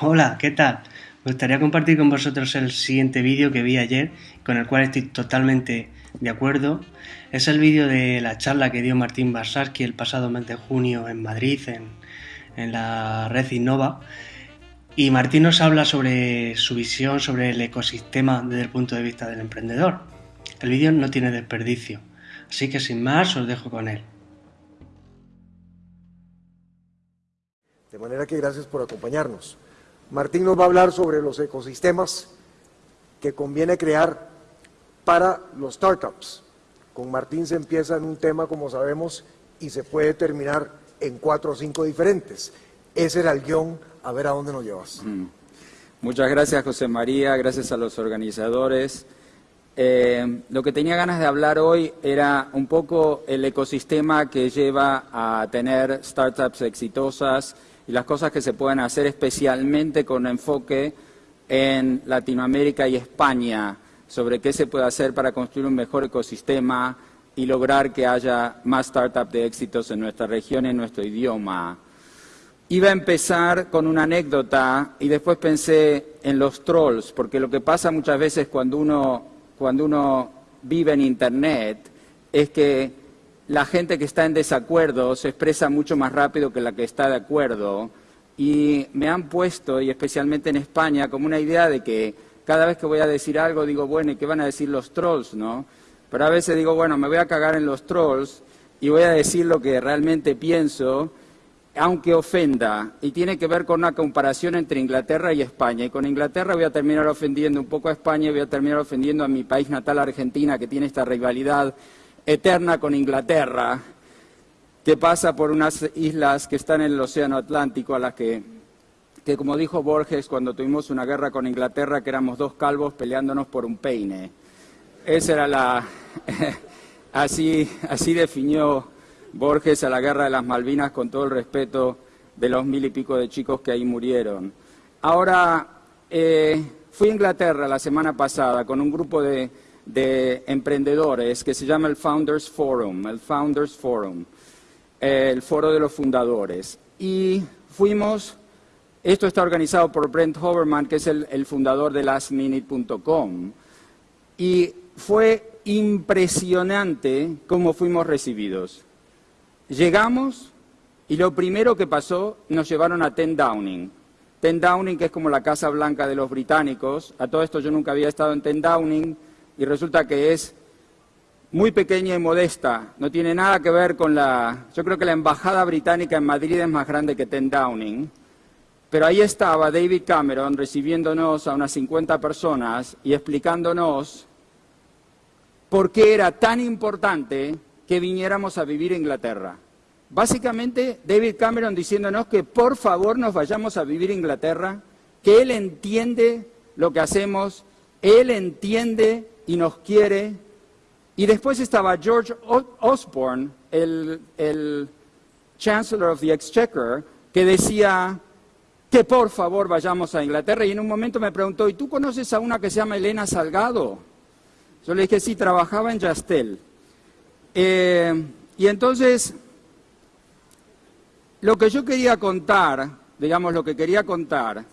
Hola, ¿qué tal? Me gustaría compartir con vosotros el siguiente vídeo que vi ayer, con el cual estoy totalmente de acuerdo. Es el vídeo de la charla que dio Martín Barsarski el pasado mes de junio en Madrid, en, en la red Innova. Y Martín nos habla sobre su visión sobre el ecosistema desde el punto de vista del emprendedor. El vídeo no tiene desperdicio, así que sin más os dejo con él. Manera que gracias por acompañarnos. Martín nos va a hablar sobre los ecosistemas que conviene crear para los startups. Con Martín se empieza en un tema, como sabemos, y se puede terminar en cuatro o cinco diferentes. Ese era el guion, a ver a dónde nos llevas. Mm. Muchas gracias, José María, gracias a los organizadores. Eh, lo que tenía ganas de hablar hoy era un poco el ecosistema que lleva a tener startups exitosas, y las cosas que se pueden hacer especialmente con enfoque en Latinoamérica y España, sobre qué se puede hacer para construir un mejor ecosistema y lograr que haya más startups de éxitos en nuestra región en nuestro idioma. Iba a empezar con una anécdota y después pensé en los trolls, porque lo que pasa muchas veces cuando uno, cuando uno vive en Internet es que la gente que está en desacuerdo se expresa mucho más rápido que la que está de acuerdo y me han puesto, y especialmente en España, como una idea de que cada vez que voy a decir algo digo, bueno, ¿y qué van a decir los trolls, no? Pero a veces digo, bueno, me voy a cagar en los trolls y voy a decir lo que realmente pienso, aunque ofenda, y tiene que ver con una comparación entre Inglaterra y España. Y con Inglaterra voy a terminar ofendiendo un poco a España y voy a terminar ofendiendo a mi país natal, Argentina, que tiene esta rivalidad eterna con Inglaterra, que pasa por unas islas que están en el Océano Atlántico, a las que, que como dijo Borges cuando tuvimos una guerra con Inglaterra, que éramos dos calvos peleándonos por un peine. Esa era la... así, así definió Borges a la guerra de las Malvinas con todo el respeto de los mil y pico de chicos que ahí murieron. Ahora, eh, fui a Inglaterra la semana pasada con un grupo de de emprendedores que se llama el Founders Forum, el Founders Forum, el foro de los fundadores. Y fuimos, esto está organizado por Brent Hoverman, que es el, fundador de lastminute.com, y fue impresionante cómo fuimos recibidos. Llegamos y lo primero que pasó, nos llevaron a Ten Downing. Ten Downing, que es como la Casa Blanca de los británicos. A todo esto yo nunca había estado en Ten Downing y resulta que es muy pequeña y modesta, no tiene nada que ver con la... Yo creo que la embajada británica en Madrid es más grande que Ten Downing, pero ahí estaba David Cameron recibiéndonos a unas 50 personas y explicándonos por qué era tan importante que viniéramos a vivir a Inglaterra. Básicamente, David Cameron diciéndonos que por favor nos vayamos a vivir a Inglaterra, que él entiende lo que hacemos, él entiende y nos quiere. Y después estaba George Osborne, el, Chancellor of the Exchequer, que decía que por favor vayamos a Inglaterra. Y en un momento me preguntó, ¿y tú conoces a una que se llama Elena Salgado? Yo le dije, sí, trabajaba en Yastel. Eh, y entonces, lo que yo quería contar, digamos, lo que quería contar,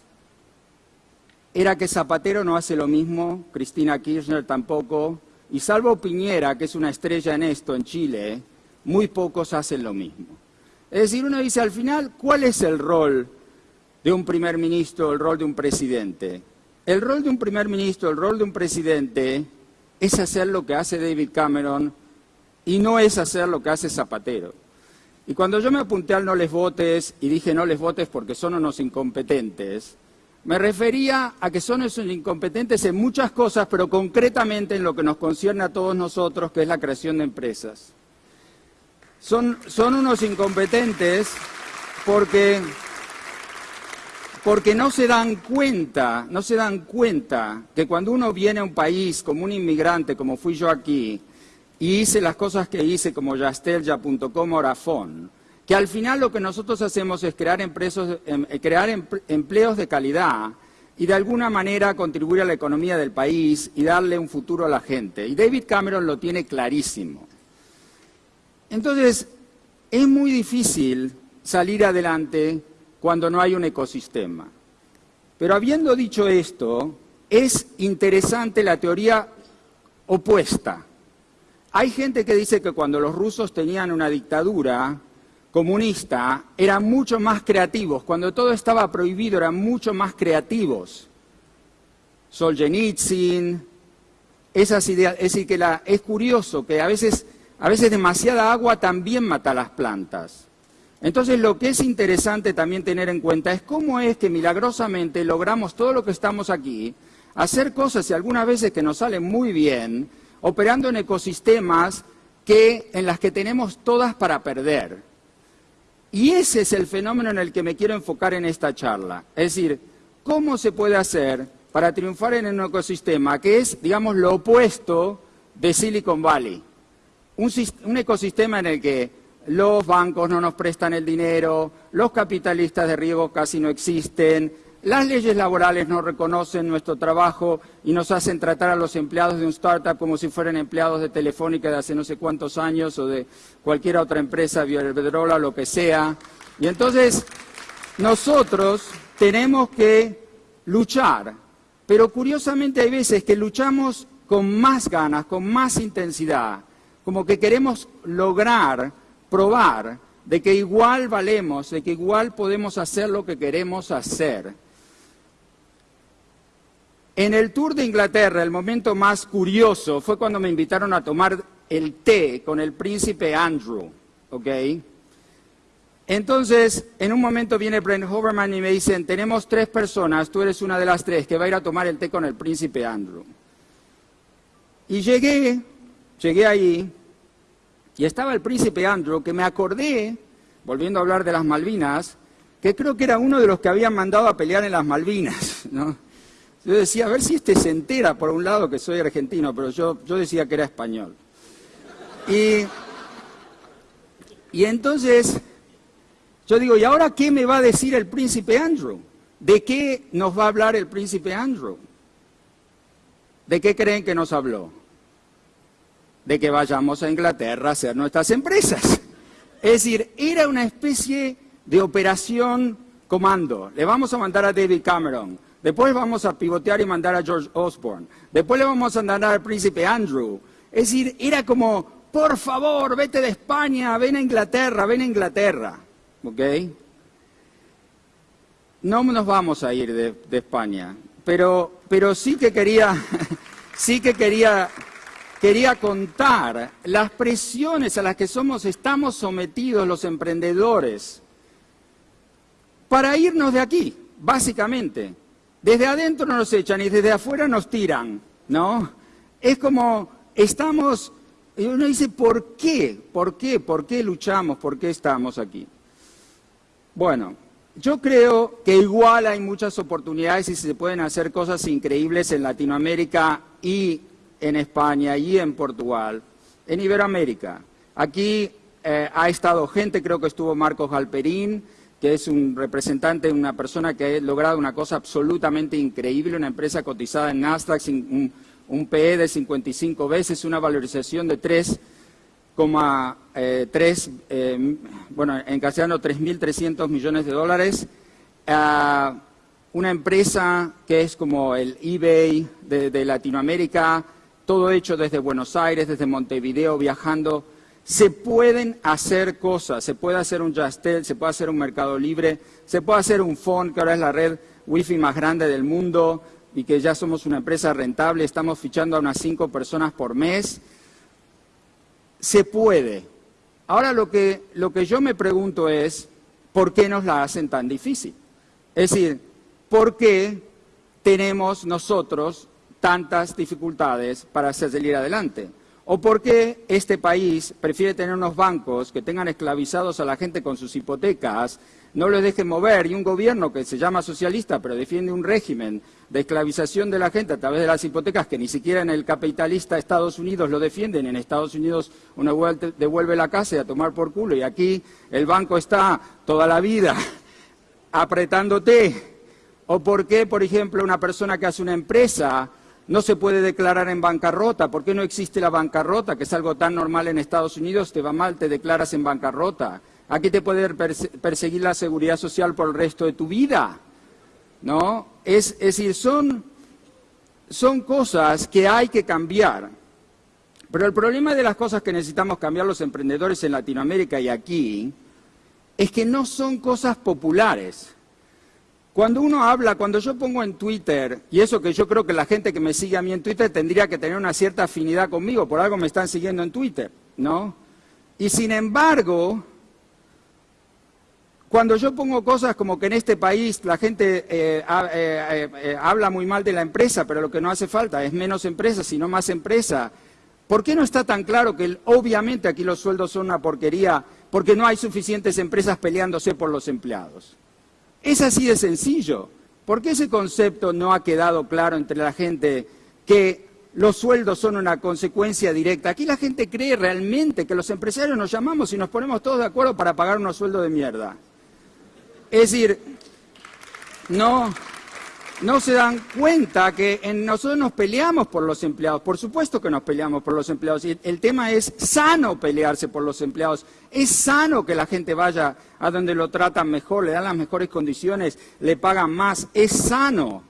era que Zapatero no hace lo mismo, Cristina Kirchner tampoco, y salvo Piñera, que es una estrella en esto en Chile, muy pocos hacen lo mismo. Es decir, uno dice al final, ¿cuál es el rol de un primer ministro, el rol de un presidente? El rol de un primer ministro, el rol de un presidente es hacer lo que hace David Cameron y no es hacer lo que hace Zapatero. Y cuando yo me apunté al no les votes y dije no les votes porque son unos incompetentes, me refería a que son esos incompetentes en muchas cosas, pero concretamente en lo que nos concierne a todos nosotros, que es la creación de empresas. Son, unos incompetentes porque, porque no se dan cuenta, no se dan cuenta que cuando uno viene a un país como un inmigrante, como fui yo aquí, y hice las cosas que hice como yastelya.com Orafón, que al final lo que nosotros hacemos es crear, em, eh, crear empleos de calidad y de alguna manera contribuir a la economía del país y darle un futuro a la gente. Y David Cameron lo tiene clarísimo. Entonces, es muy difícil salir adelante cuando no hay un ecosistema. Pero habiendo dicho esto, es interesante la teoría opuesta. Hay gente que dice que cuando los rusos tenían una dictadura comunista, eran mucho más creativos. Cuando todo estaba prohibido, eran mucho más creativos. Solzhenitsyn, esas ideas. Es decir, que es curioso que a veces, a veces demasiada agua también mata las plantas. Entonces lo que es interesante también tener en cuenta es cómo es que milagrosamente logramos todo lo que estamos aquí, hacer cosas y algunas veces que nos salen muy bien, operando en ecosistemas que, en las que tenemos todas para perder. Y ese es el fenómeno en el que me quiero enfocar en esta charla. Es decir, cómo se puede hacer para triunfar en un ecosistema que es, digamos, lo opuesto de Silicon Valley. Un, ecosistema en el que los bancos no nos prestan el dinero, los capitalistas de riesgo casi no existen, las leyes laborales no reconocen nuestro trabajo y nos hacen tratar a los empleados de un startup como si fueran empleados de Telefónica de hace no sé cuántos años o de cualquier otra empresa, Biodrola, lo que sea. Y entonces nosotros tenemos que luchar, pero curiosamente hay veces que luchamos con más ganas, con más intensidad, como que queremos lograr, probar de que igual valemos, de que igual podemos hacer lo que queremos hacer. En el Tour de Inglaterra, el momento más curioso fue cuando me invitaron a tomar el té con el príncipe Andrew, ¿ok? Entonces, en un momento viene Brent Hoverman y me dicen, tenemos tres personas, tú eres una de las tres, que va a ir a tomar el té con el príncipe Andrew. Y llegué, llegué ahí, y estaba el príncipe Andrew, que me acordé, volviendo a hablar de las Malvinas, que creo que era uno de los que habían mandado a pelear en las Malvinas, ¿no? Yo decía, a ver si este se entera, por un lado, que soy argentino, pero yo, yo decía que era español. Y, y entonces, yo digo, ¿y ahora qué me va a decir el príncipe Andrew? ¿De qué nos va a hablar el príncipe Andrew? ¿De qué creen que nos habló? De que vayamos a Inglaterra a hacer nuestras empresas. Es decir, era una especie de operación comando. Le vamos a mandar a David Cameron, Después vamos a pivotear y mandar a George Osborne. Después le vamos a mandar al príncipe Andrew. Es decir, era como, por favor, vete de España, ven a Inglaterra, ven a Inglaterra. ¿Ok? No nos vamos a ir de, España, pero, pero sí que quería, sí que quería, quería contar las presiones a las que somos, estamos sometidos los emprendedores para irnos de aquí, básicamente. Desde adentro nos echan y desde afuera nos tiran, ¿no? Es como estamos, y uno dice, ¿por qué? ¿Por qué? ¿Por qué luchamos? ¿Por qué estamos aquí? Bueno, yo creo que igual hay muchas oportunidades y se pueden hacer cosas increíbles en Latinoamérica y en España y en Portugal, en Iberoamérica. Aquí eh, ha estado gente, creo que estuvo Marcos Galperín, que es un representante, una persona que ha logrado una cosa absolutamente increíble, una empresa cotizada en Nasdaq, un, un PE de 55 veces, una valorización de 3,3, eh, eh, bueno, en castellano 3.300 millones de dólares. una empresa que es como el eBay de Latinoamérica, todo hecho desde Buenos Aires, desde Montevideo, viajando se pueden hacer cosas, se puede hacer un Justel, se puede hacer un Mercado Libre, se puede hacer un phone, que ahora es la red wifi más grande del mundo y que ya somos una empresa rentable, estamos fichando a unas cinco personas por mes. Se puede. Ahora lo que, lo que yo me pregunto es, ¿por qué nos la hacen tan difícil? Es decir, ¿por qué tenemos nosotros tantas dificultades para salir adelante? ¿O por qué este país prefiere tener unos bancos que tengan esclavizados a la gente con sus hipotecas, no les dejen mover, y un gobierno que se llama socialista pero defiende un régimen de esclavización de la gente a través de las hipotecas que ni siquiera en el capitalista Estados Unidos lo defienden, en Estados Unidos uno devuelve la casa y a tomar por culo, y aquí el banco está toda la vida apretándote? ¿O por qué, por ejemplo, una persona que hace una empresa no se puede declarar en bancarrota. ¿Por qué no existe la bancarrota? Que es algo tan normal en Estados Unidos, te va mal, te declaras en bancarrota. Aquí te puede perseguir la seguridad social por el resto de tu vida. ¿No? Es, decir, son, son cosas que hay que cambiar. Pero el problema de las cosas que necesitamos cambiar los emprendedores en Latinoamérica y aquí es que no son cosas populares. Cuando uno habla, cuando yo pongo en Twitter, y eso que yo creo que la gente que me sigue a mí en Twitter tendría que tener una cierta afinidad conmigo, por algo me están siguiendo en Twitter, ¿no? Y sin embargo, cuando yo pongo cosas como que en este país la gente eh, eh, eh, habla muy mal de la empresa, pero lo que no hace falta es menos empresa, sino más empresa, ¿por qué no está tan claro que obviamente aquí los sueldos son una porquería porque no hay suficientes empresas peleándose por los empleados? Es así de sencillo. ¿Por qué ese concepto no ha quedado claro entre la gente que los sueldos son una consecuencia directa? Aquí la gente cree realmente que los empresarios nos llamamos y nos ponemos todos de acuerdo para pagar unos sueldos de mierda. Es decir, no, no se dan cuenta que en nosotros nos peleamos por los empleados. Por supuesto que nos peleamos por los empleados. Y el tema es sano pelearse por los empleados. Es sano que la gente vaya a donde lo tratan mejor, le dan las mejores condiciones, le pagan más. Es sano.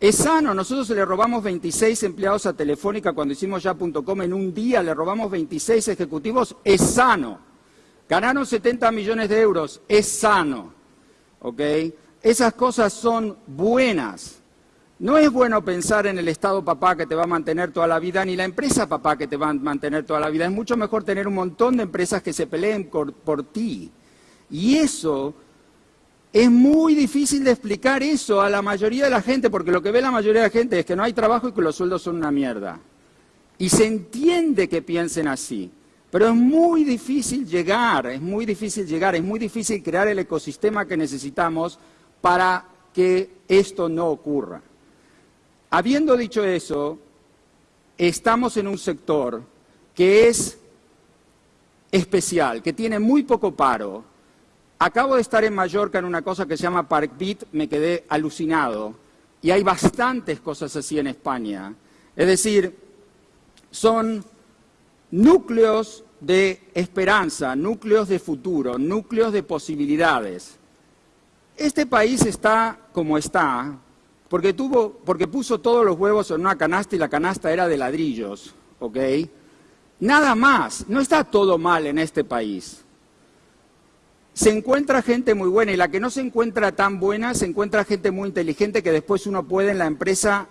Es sano. Nosotros le robamos 26 empleados a Telefónica cuando hicimos ya.com en un día. Le robamos 26 ejecutivos. Es sano. Ganaron 70 millones de euros. Es sano. ¿Ok? Esas cosas son buenas. No es bueno pensar en el Estado papá que te va a mantener toda la vida, ni la empresa papá que te va a mantener toda la vida. Es mucho mejor tener un montón de empresas que se peleen por, ti. Y eso es muy difícil de explicar eso a la mayoría de la gente, porque lo que ve la mayoría de la gente es que no hay trabajo y que los sueldos son una mierda. Y se entiende que piensen así. Pero es muy difícil llegar, es muy difícil llegar, es muy difícil crear el ecosistema que necesitamos para que esto no ocurra. Habiendo dicho eso, estamos en un sector que es especial, que tiene muy poco paro. Acabo de estar en Mallorca en una cosa que se llama Park Beat, me quedé alucinado. Y hay bastantes cosas así en España. Es decir, son núcleos de esperanza, núcleos de futuro, núcleos de posibilidades. Este país está como está porque, tuvo, porque puso todos los huevos en una canasta y la canasta era de ladrillos, ¿ok? Nada más, no está todo mal en este país. Se encuentra gente muy buena y la que no se encuentra tan buena, se encuentra gente muy inteligente que después uno puede en la empresa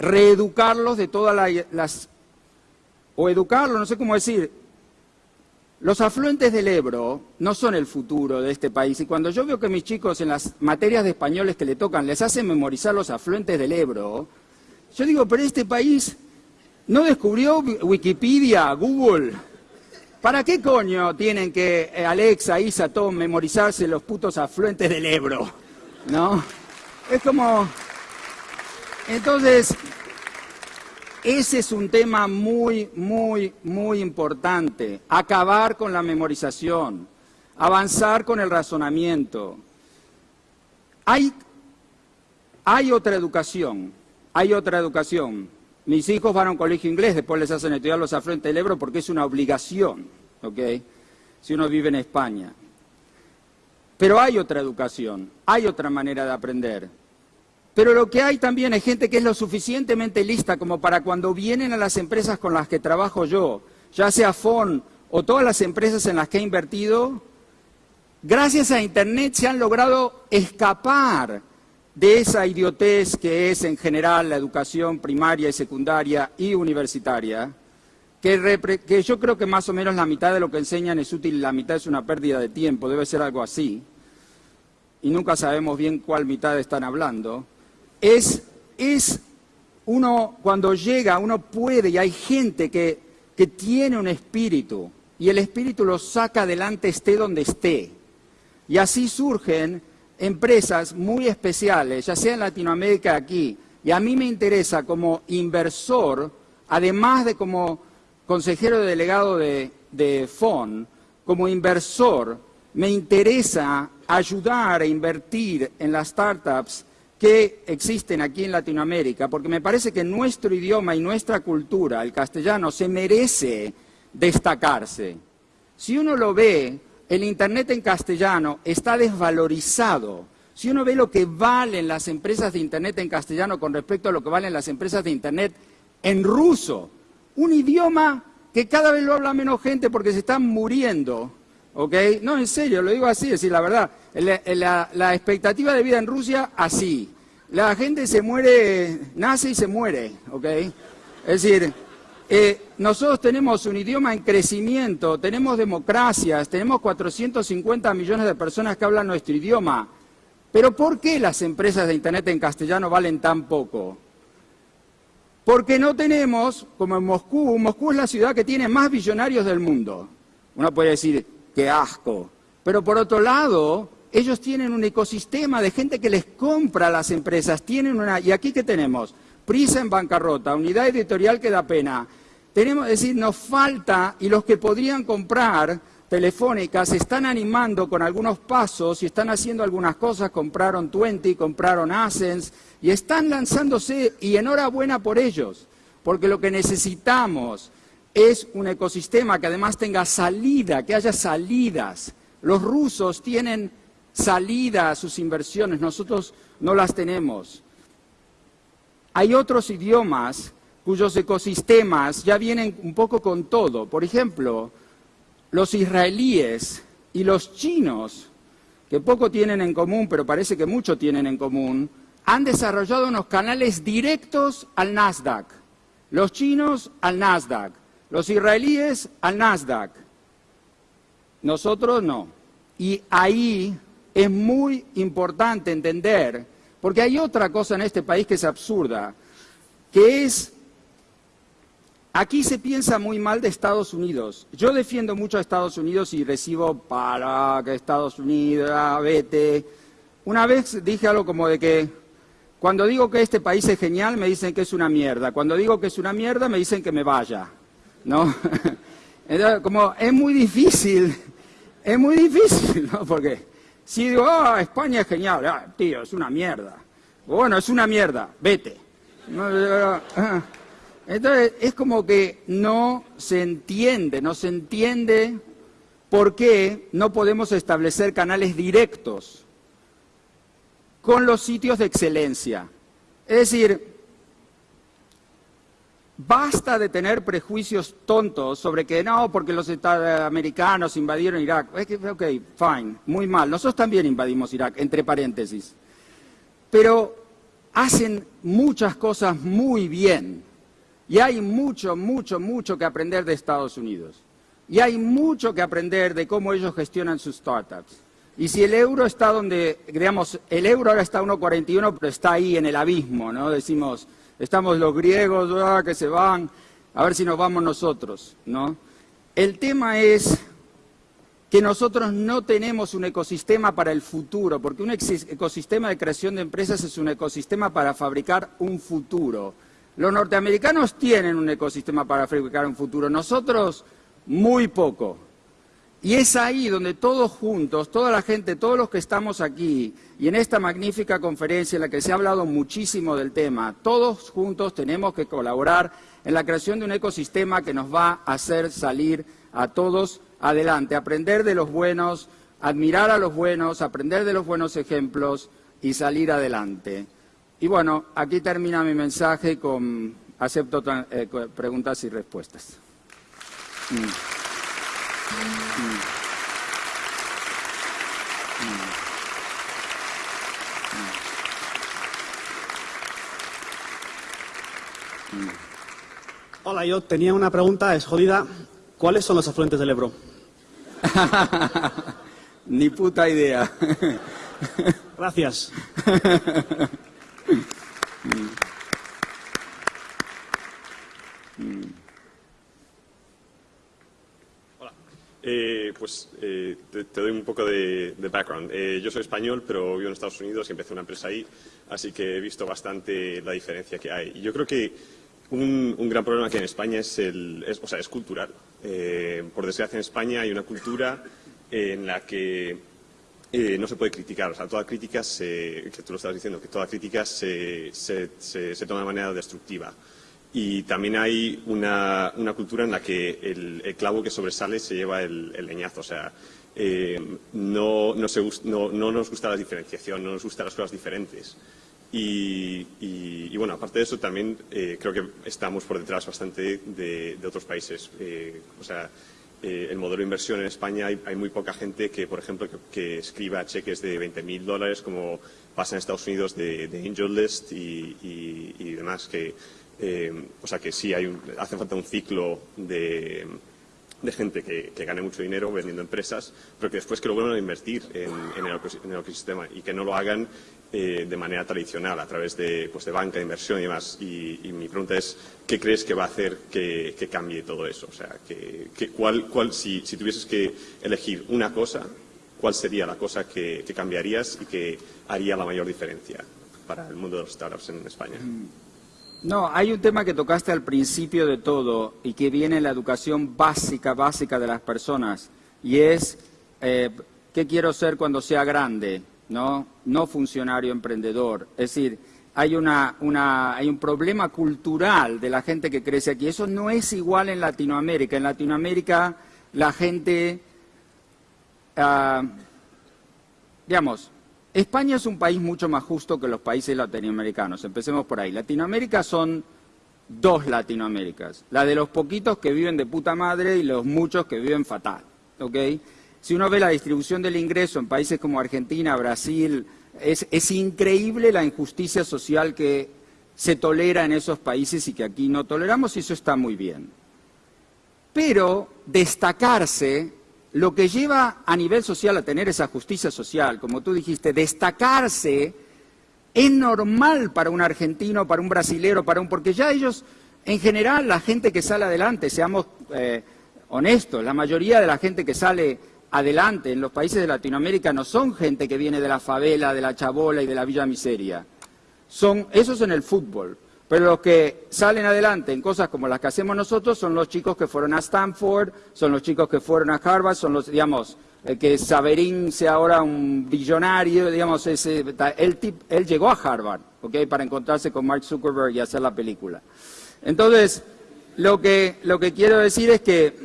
reeducarlos de todas las... o educarlos, no sé cómo decir, los afluentes del Ebro no son el futuro de este país y cuando yo veo que mis chicos en las materias de españoles que le tocan les hacen memorizar los afluentes del Ebro, yo digo, pero este país no descubrió Wikipedia, Google. ¿Para qué coño tienen que eh, Alexa, Isa, Tom memorizarse los putos afluentes del Ebro? ¿No? Es como... Entonces, ese es un tema muy, muy, muy importante. Acabar con la memorización, avanzar con el razonamiento. Hay, hay otra educación, hay otra educación. Mis hijos van a un colegio inglés, después les hacen estudiar los afluentes del Ebro porque es una obligación, ¿ok? Si uno vive en España. Pero hay otra educación, hay otra manera de aprender. Pero lo que hay también es gente que es lo suficientemente lista como para cuando vienen a las empresas con las que trabajo yo, ya sea FON o todas las empresas en las que he invertido, gracias a Internet se han logrado escapar de esa idiotez que es en general la educación primaria y secundaria y universitaria, que, yo creo que más o menos la mitad de lo que enseñan es útil la mitad es una pérdida de tiempo, debe ser algo así, y nunca sabemos bien cuál mitad están hablando es, uno, cuando llega, uno puede, y hay gente que, tiene un espíritu, y el espíritu lo saca adelante esté donde esté. Y así surgen empresas muy especiales, ya sea en Latinoamérica aquí, y a mí me interesa como inversor, además de como consejero delegado de, de FON, como inversor, me interesa ayudar a invertir en las startups que existen aquí en Latinoamérica, porque me parece que nuestro idioma y nuestra cultura, el castellano, se merece destacarse. Si uno lo ve, el Internet en castellano está desvalorizado. Si uno ve lo que valen las empresas de Internet en castellano con respecto a lo que valen las empresas de Internet en ruso, un idioma que cada vez lo habla menos gente porque se están muriendo, ¿ok? No, en serio, lo digo así, es decir, la verdad, la, la expectativa de vida en Rusia, así. La gente se muere, nace y se muere, ¿ok? Es decir, eh, nosotros tenemos un idioma en crecimiento, tenemos democracias, tenemos 450 millones de personas que hablan nuestro idioma. Pero ¿por qué las empresas de Internet en castellano valen tan poco? Porque no tenemos, como en Moscú, Moscú es la ciudad que tiene más billonarios del mundo. Uno puede decir, qué asco. Pero por otro lado, ellos tienen un ecosistema de gente que les compra a las empresas. Tienen una, y aquí qué tenemos? Prisa en bancarrota, unidad editorial que da pena. Tenemos, es decir, nos falta, y los que podrían comprar telefónicas se están animando con algunos pasos y están haciendo algunas cosas, compraron Twenty, compraron Ascens, y están lanzándose, y enhorabuena por ellos, porque lo que necesitamos es un ecosistema que además tenga salida, que haya salidas. Los rusos tienen salida a sus inversiones, nosotros no las tenemos. Hay otros idiomas cuyos ecosistemas ya vienen un poco con todo. Por ejemplo, los israelíes y los chinos, que poco tienen en común, pero parece que mucho tienen en común, han desarrollado unos canales directos al Nasdaq. Los chinos al Nasdaq, los israelíes al Nasdaq. Nosotros no. Y ahí es muy importante entender porque hay otra cosa en este país que es absurda, que es, aquí se piensa muy mal de Estados Unidos. Yo defiendo mucho a Estados Unidos y recibo para que Estados Unidos, ah, vete. Una vez dije algo como de que cuando digo que este país es genial me dicen que es una mierda. Cuando digo que es una mierda me dicen que me vaya. ¿No? como es muy difícil, es muy difícil, ¿no? Porque si digo, ah, España es genial, ah, tío, es una mierda. Bueno, es una mierda, vete. Entonces, es como que no se entiende, no se entiende por qué no podemos establecer canales directos con los sitios de excelencia. Es decir, Basta de tener prejuicios tontos sobre que no, porque los americanos invadieron Irak. Ok, fine, muy mal. Nosotros también invadimos Irak, entre paréntesis. Pero hacen muchas cosas muy bien. Y hay mucho, mucho, mucho que aprender de Estados Unidos. Y hay mucho que aprender de cómo ellos gestionan sus startups. Y si el euro está donde, digamos, el euro ahora está a 1,41, pero está ahí en el abismo, ¿no? Decimos, estamos los griegos ah, que se van, a ver si nos vamos nosotros, ¿no? El tema es que nosotros no tenemos un ecosistema para el futuro, porque un ecosistema de creación de empresas es un ecosistema para fabricar un futuro. Los norteamericanos tienen un ecosistema para fabricar un futuro, nosotros muy poco. Y es ahí donde todos juntos, toda la gente, todos los que estamos aquí y en esta magnífica conferencia en la que se ha hablado muchísimo del tema, todos juntos tenemos que colaborar en la creación de un ecosistema que nos va a hacer salir a todos adelante, aprender de los buenos, admirar a los buenos, aprender de los buenos ejemplos y salir adelante. Y bueno, aquí termina mi mensaje con acepto eh, preguntas y respuestas. Mm. Hola, yo tenía una pregunta, es jodida. ¿Cuáles son los afluentes del Ebro? Ni puta idea. Gracias. Eh, pues eh, te, doy un poco de, background. Eh, yo soy español, pero vivo en Estados Unidos y empecé una empresa ahí, así que he visto bastante la diferencia que hay. Y yo creo que un, gran problema que en España es, el, o sea, es cultural. por desgracia en España hay una cultura en la que no se puede criticar. O sea, toda crítica, que tú lo estabas diciendo, que toda crítica se, se toma de manera destructiva. Y también hay una, cultura en la que el, clavo que sobresale se lleva el, leñazo. O sea, no, no, se, no, no, nos gusta la diferenciación, no nos gustan las cosas diferentes. Y, bueno, aparte de eso, también creo que estamos por detrás bastante de, otros países. o sea, eh, el modelo de inversión en España hay, muy poca gente que, por ejemplo, que, escriba cheques de 20.000 dólares como pasa en Estados Unidos de, Angel List y, demás. Que, eh, o sea que sí, hay hace falta un ciclo de, gente que, gane mucho dinero vendiendo empresas, pero que después que lo vuelvan a invertir en, en, el, ecosistema y que no lo hagan eh, de manera tradicional, a través de, pues, de banca, de inversión y demás. Y, mi pregunta es, ¿qué crees que va a hacer que, cambie todo eso? O sea, que, cuál, cuál, si, si, tuvieses que elegir una cosa, ¿cuál sería la cosa que, cambiarías y que haría la mayor diferencia para el mundo de los startups en España? Mm. No, hay un tema que tocaste al principio de todo y que viene en la educación básica, básica de las personas, y es, eh, ¿qué quiero ser cuando sea grande? ¿No? no funcionario emprendedor. Es decir, hay, una, una, hay un problema cultural de la gente que crece aquí. Eso no es igual en Latinoamérica. En Latinoamérica la gente, ah, digamos, España es un país mucho más justo que los países latinoamericanos. Empecemos por ahí. Latinoamérica son dos Latinoaméricas. La de los poquitos que viven de puta madre y los muchos que viven fatal. ¿ok?, si uno ve la distribución del ingreso en países como Argentina, Brasil, es, increíble la injusticia social que se tolera en esos países y que aquí no toleramos y eso está muy bien. Pero destacarse, lo que lleva a nivel social a tener esa justicia social, como tú dijiste, destacarse es normal para un argentino, para un brasilero, para un... porque ya ellos, en general, la gente que sale adelante, seamos eh, honestos, la mayoría de la gente que sale adelante en los países de Latinoamérica no son gente que viene de la favela, de la chabola y de la villa miseria. Son esos en el fútbol. Pero los que salen adelante en cosas como las que hacemos nosotros son los chicos que fueron a Stanford, son los chicos que fueron a Harvard, son los, digamos, que Saverín sea ahora un billonario, digamos, ese, él, él llegó a Harvard, ¿ok? Para encontrarse con Mark Zuckerberg y hacer la película. Entonces, lo que, lo que quiero decir es que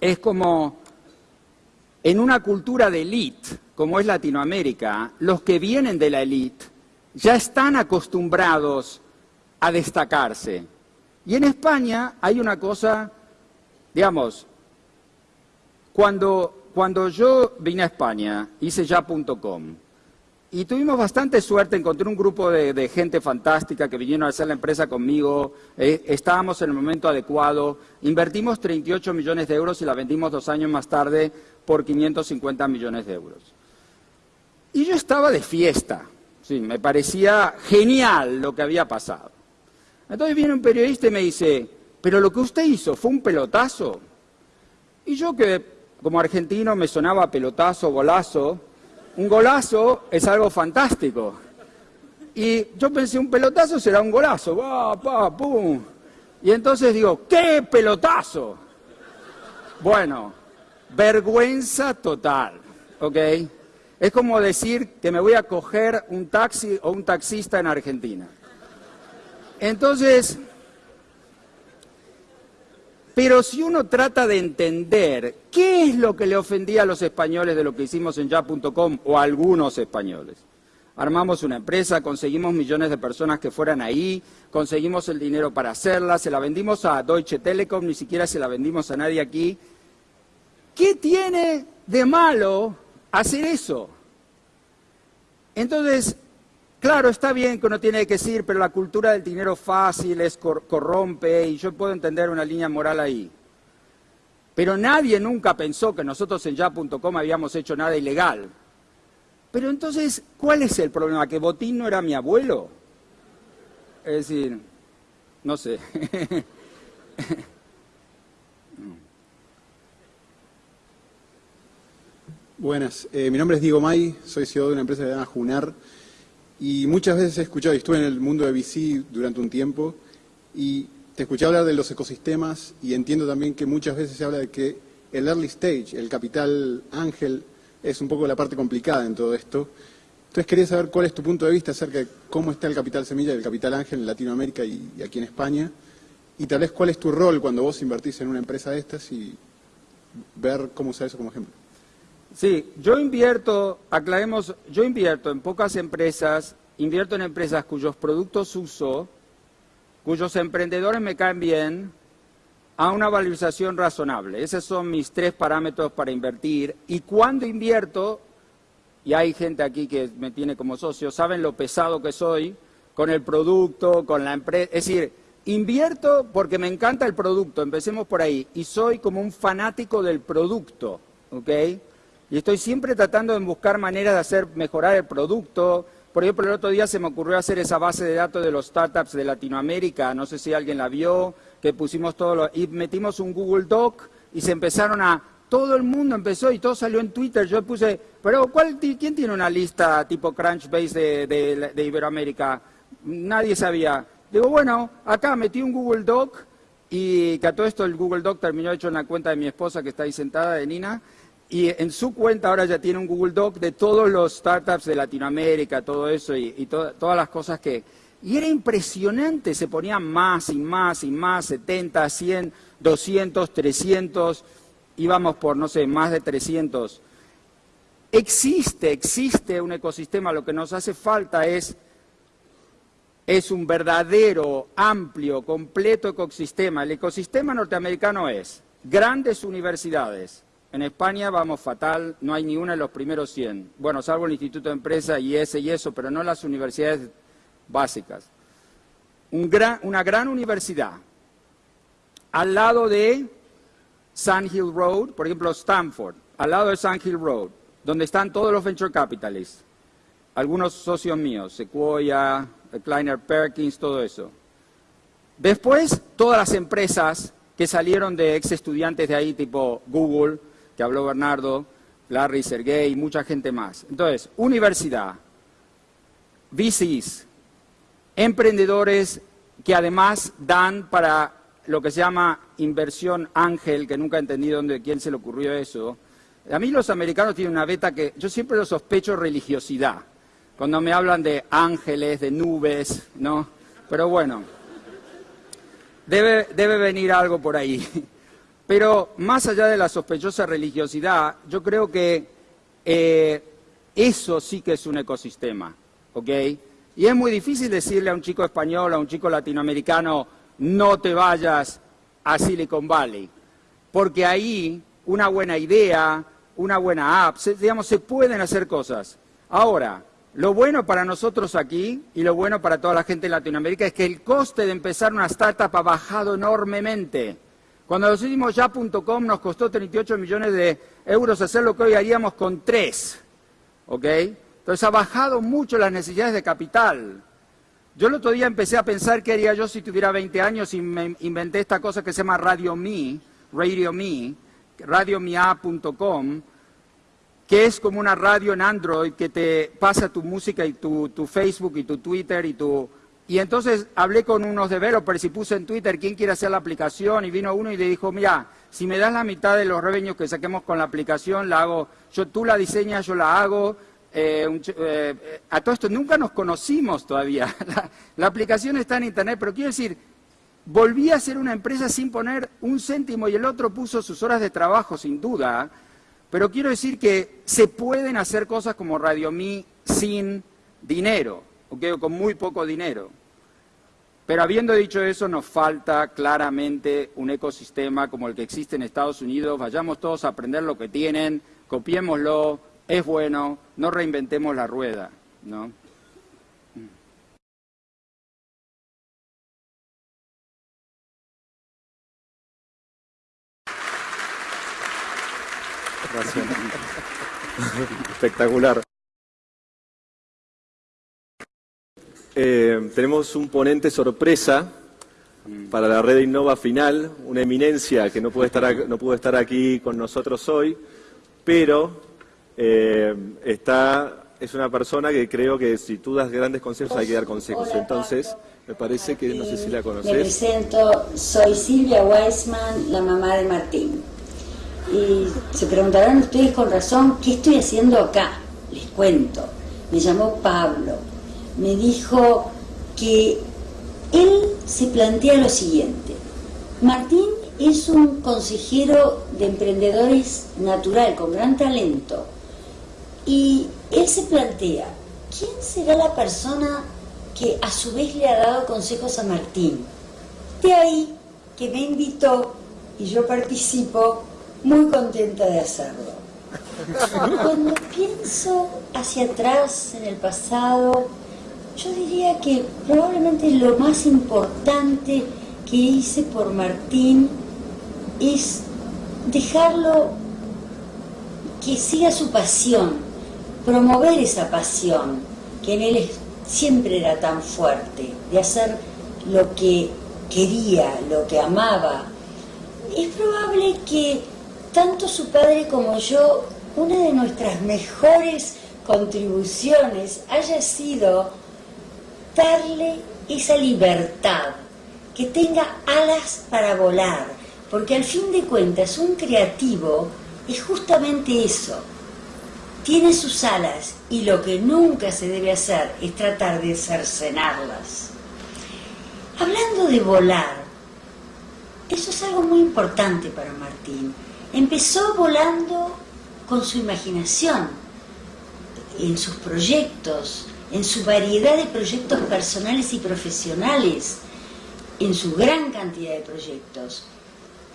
es como en una cultura de élite, como es Latinoamérica, los que vienen de la élite ya están acostumbrados a destacarse. Y en España hay una cosa, digamos, cuando, cuando yo vine a España, hice ya.com, y tuvimos bastante suerte, encontré un grupo de, gente fantástica que vinieron a hacer la empresa conmigo, eh, estábamos en el momento adecuado, invertimos 38 millones de euros y la vendimos dos años más tarde por 550 millones de euros. Y yo estaba de fiesta, sí, me parecía genial lo que había pasado. Entonces viene un periodista y me dice, pero lo que usted hizo fue un pelotazo. Y yo que como argentino me sonaba pelotazo, golazo, un golazo es algo fantástico. Y yo pensé, un pelotazo será un golazo, va, pa, pum. Y entonces digo, ¿qué pelotazo? Bueno, vergüenza total, ¿ok? Es como decir que me voy a coger un taxi o un taxista en Argentina. Entonces, pero si uno trata de entender qué es lo que le ofendía a los españoles de lo que hicimos en ya.com o a algunos españoles. Armamos una empresa, conseguimos millones de personas que fueran ahí, conseguimos el dinero para hacerla, se la vendimos a Deutsche Telekom, ni siquiera se la vendimos a nadie aquí, ¿Qué tiene de malo hacer eso? Entonces, claro, está bien que uno tiene que decir, pero la cultura del dinero fácil es corrompe y yo puedo entender una línea moral ahí. Pero nadie nunca pensó que nosotros en ya.com habíamos hecho nada ilegal. Pero entonces, ¿cuál es el problema? ¿Que Botín no era mi abuelo? Es decir, no sé. Buenas, eh, mi nombre es Diego May, soy CEO de una empresa llamada Junar y muchas veces he escuchado, y estuve en el mundo de VC durante un tiempo y te escuché hablar de los ecosistemas y entiendo también que muchas veces se habla de que el early stage, el capital ángel, es un poco la parte complicada en todo esto. Entonces quería saber cuál es tu punto de vista acerca de cómo está el capital semilla y el capital ángel en Latinoamérica y, y aquí en España y tal vez cuál es tu rol cuando vos invertís en una empresa de estas y ver cómo usar eso como ejemplo. Sí, yo invierto, aclaremos, yo invierto en pocas empresas, invierto en empresas cuyos productos uso, cuyos emprendedores me caen bien, a una valorización razonable. Esos son mis tres parámetros para invertir. Y cuando invierto, y hay gente aquí que me tiene como socio, saben lo pesado que soy con el producto, con la empresa. Es decir, invierto porque me encanta el producto, empecemos por ahí, y soy como un fanático del producto, ¿ok? Y estoy siempre tratando de buscar maneras de hacer mejorar el producto. Por ejemplo, el otro día se me ocurrió hacer esa base de datos de los startups de Latinoamérica, no sé si alguien la vio, que pusimos todo lo, y metimos un Google Doc y se empezaron a, todo el mundo empezó y todo salió en Twitter. Yo puse, pero ¿cuál, ¿quién tiene una lista tipo Crunchbase de, de, Iberoamérica? Nadie sabía. Digo, bueno, acá metí un Google Doc y que a todo esto el Google Doc terminó hecho en la cuenta de mi esposa que está ahí sentada, de Nina, y en su cuenta ahora ya tiene un Google Doc de todos los startups de Latinoamérica, todo eso y, todas las cosas que, y era impresionante, se ponían más y más y más, 70, 100, 200, 300, íbamos por, no sé, más de 300. Existe, existe un ecosistema, lo que nos hace falta es, es un verdadero, amplio, completo ecosistema. El ecosistema norteamericano es grandes universidades. En España vamos fatal, no hay ni una en los primeros 100. Bueno, salvo el Instituto de Empresa y ese y eso, pero no las universidades básicas. una gran universidad al lado de Sand Hill Road, por ejemplo Stanford, al lado de Sand Hill Road, donde están todos los venture capitalists, algunos socios míos, Sequoia, Kleiner Perkins, todo eso. Después, todas las empresas que salieron de ex estudiantes de ahí, tipo Google, que habló Bernardo, Larry, Sergey, mucha gente más. Entonces, universidad, VCs, emprendedores que además dan para lo que se llama inversión ángel, que nunca he entendido dónde, quién se le ocurrió eso. A mí los americanos tienen una beta que yo siempre lo sospecho religiosidad, cuando me hablan de ángeles, de nubes, ¿no? Pero bueno, debe, debe venir algo por ahí. Pero más allá de la sospechosa religiosidad, yo creo que eh, eso sí que es un ecosistema, ¿ok? Y es muy difícil decirle a un chico español, a un chico latinoamericano, no te vayas a Silicon Valley, porque ahí una buena idea, una buena app, digamos, se pueden hacer cosas. Ahora, lo bueno para nosotros aquí y lo bueno para toda la gente en Latinoamérica es que el coste de empezar una startup ha bajado enormemente. Cuando nos hicimos ya.com nos costó 38 millones de euros hacer lo que hoy haríamos con tres. ¿Ok? Entonces ha bajado mucho las necesidades de capital. Yo el otro día empecé a pensar qué haría yo si tuviera 20 años y me inventé esta cosa que se llama Radio Me, Radio Me, radiomia.com, que es como una radio en Android que te pasa tu música y tu, Facebook y tu Twitter y tu... Y entonces hablé con unos developers y puse en Twitter quién quiere hacer la aplicación y vino uno y le dijo, mira, si me das la mitad de los reveños que saquemos con la aplicación, la hago, yo, tú la diseñas, yo la hago, eh, eh, a todo esto nunca nos conocimos todavía. La, aplicación está en Internet, pero quiero decir, volví a ser una empresa sin poner un céntimo y el otro puso sus horas de trabajo, sin duda. Pero quiero decir que se pueden hacer cosas como Radio Me sin dinero, con muy poco dinero. Pero habiendo dicho eso, nos falta claramente un ecosistema como el que existe en Estados Unidos. Vayamos todos a aprender lo que tienen, copiémoslo, es bueno, no reinventemos la rueda, ¿no? Gracias. Espectacular. Eh, tenemos un ponente sorpresa para la red Innova final, una eminencia que no puede estar, no pudo estar aquí con nosotros hoy, pero eh, está, es una persona que creo que si tú das grandes consejos hay que dar consejos. Entonces, me parece que no sé si la conoces. Me presento, soy Silvia Weisman, la mamá de Martín. Y se preguntarán ustedes con razón, ¿qué estoy haciendo acá? Les cuento. Me llamó Pablo. Me dijo que él se plantea lo siguiente. Martín es un consejero de emprendedores natural, con gran talento. Y él se plantea, ¿quién será la persona que a su vez le ha dado consejos a Martín? De ahí que me invitó y yo participo muy contenta de hacerlo. Cuando pienso hacia atrás en el pasado, yo diría que probablemente lo más importante que hice por Martín es dejarlo que siga su pasión, promover esa pasión que en él siempre era tan fuerte, de hacer lo que quería, lo que amaba. Es probable que tanto su padre como yo, una de nuestras mejores contribuciones haya sido darle esa libertad, que tenga alas para volar, porque al fin de cuentas un creativo es justamente eso, tiene sus alas y lo que nunca se debe hacer es tratar de cercenarlas. Hablando de volar, eso es algo muy importante para Martín. Empezó volando con su imaginación, en sus proyectos, en su variedad de proyectos personales y profesionales, en su gran cantidad de proyectos.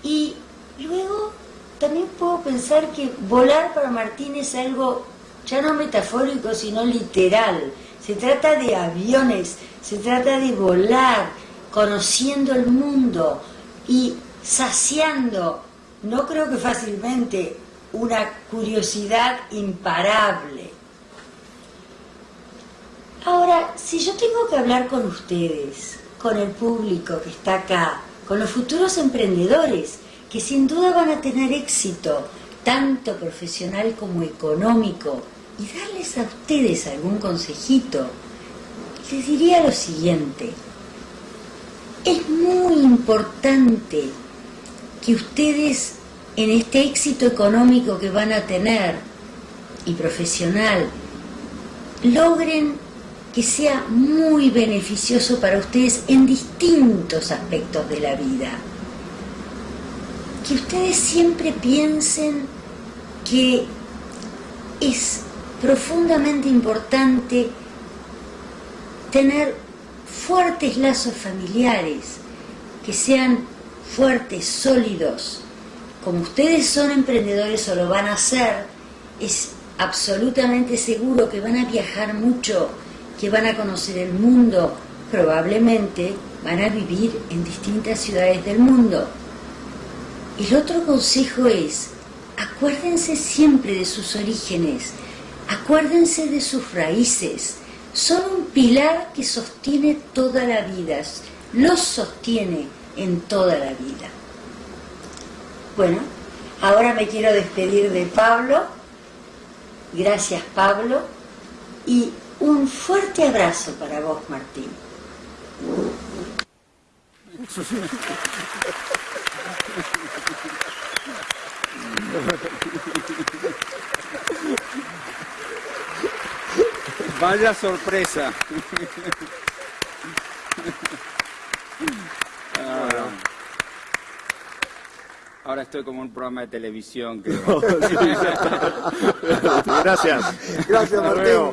Y luego también puedo pensar que volar para Martín es algo ya no metafórico, sino literal. Se trata de aviones, se trata de volar, conociendo el mundo y saciando no creo que fácilmente, una curiosidad imparable. Ahora, si yo tengo que hablar con ustedes, con el público que está acá, con los futuros emprendedores, que sin duda van a tener éxito, tanto profesional como económico, y darles a ustedes algún consejito, les diría lo siguiente. Es muy importante que ustedes en este éxito económico que van a tener y profesional logren que sea muy beneficioso para ustedes en distintos aspectos de la vida. Que ustedes siempre piensen que es profundamente importante tener fuertes lazos familiares, que sean fuertes, sólidos, como ustedes son emprendedores o lo van a hacer, es absolutamente seguro que van a viajar mucho, que van a conocer el mundo, probablemente van a vivir en distintas ciudades del mundo. El otro consejo es, acuérdense siempre de sus orígenes, acuérdense de sus raíces, son un pilar que sostiene toda la vida, los sostiene en toda la vida. Bueno, ahora me quiero despedir de Pablo. Gracias Pablo. Y un fuerte abrazo para vos, Martín. Vaya sorpresa. Ahora estoy como un programa de televisión. Gracias. Gracias, Martín.